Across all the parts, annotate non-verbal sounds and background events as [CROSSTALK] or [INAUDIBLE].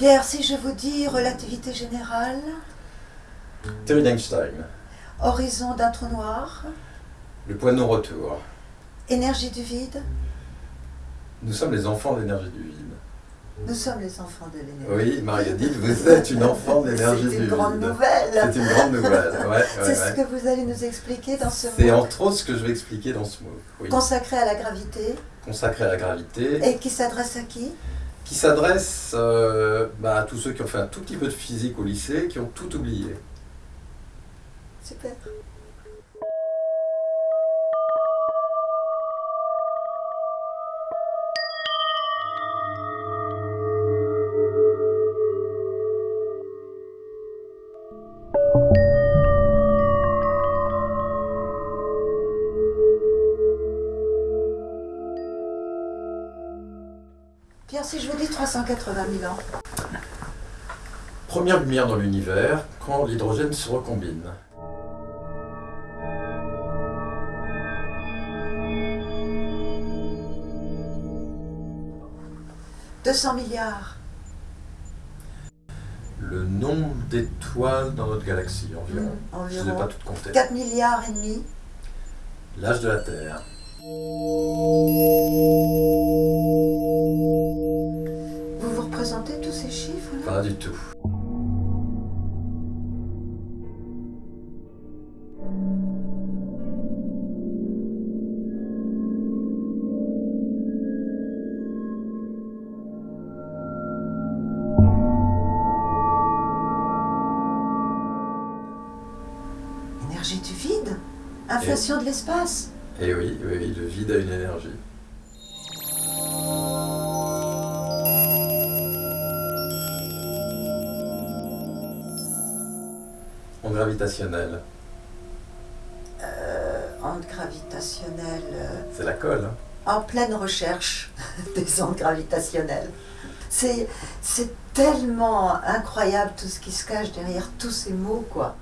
Pierre, si je vous dis relativité générale, Théorie d'Einstein. horizon d'un trou noir, Le point de non-retour. énergie du vide, Nous sommes les enfants de l'énergie du vide. nous sommes les enfants de l'énergie. Oui, Marie-Odile, vous êtes une enfant de l'énergie du C'est vide. une grande nouvelle. C'est une grande nouvelle, ouais. ouais, C'est ce que vous allez nous expliquer dans ce C'est mot entre autres ce que je vais expliquer dans ce mot. Oui. consacré à la gravité Consacré à la gravité, et qui s'adresse à qui? Qui s'adresse euh, bah, à tous ceux qui ont fait un tout petit peu de physique au lycée, qui ont tout oublié. Super. Pierre, si je vous dis 380 000 ans, Première lumière dans l'univers, quand l'hydrogène se recombine. « 200 milliards, Le nombre d'étoiles dans notre galaxie, environ. Hmm, Je ne les ai pas toutes comptées. 4 milliards et demi, L'âge de la Terre. Pas du tout. Énergie du vide? Inflation de l'espace? Oui, oui, oui, le vide a une énergie. Onde gravitationnelle, euh, Onde gravitationnelle. euh, c'est la colle. hein. en pleine recherche [LAUGHS] des ondes gravitationnelles. C'est, c'est tellement incroyable tout ce qui se cache derrière tous ces mots, quoi.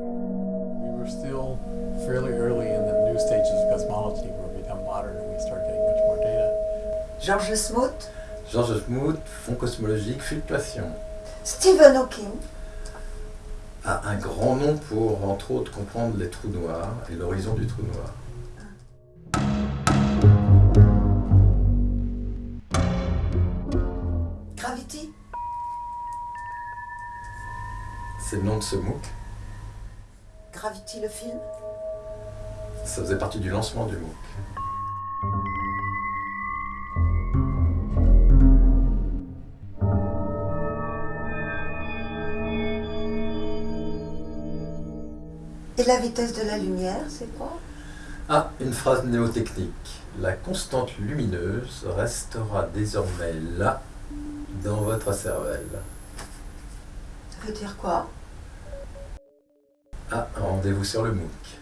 We were still fairly early in the new stages of cosmology where we become modern and we start getting much more data. Georges Smoot, Georges Smoot, fond cosmologique, fluctuation. Stephen Hawking, A un grand nom pour, entre autres, comprendre les trous noirs et l'horizon du trou noir. Gravity, C'est le nom de ce MOOC. Gravity le film, Ça faisait partie du lancement du MOOC. Et la vitesse de la lumière, c'est quoi? Ah, une phrase mnémotechnique. La constante lumineuse restera désormais là, dans votre cervelle. Ça veut dire quoi? Ah, rendez-vous sur le MOOC.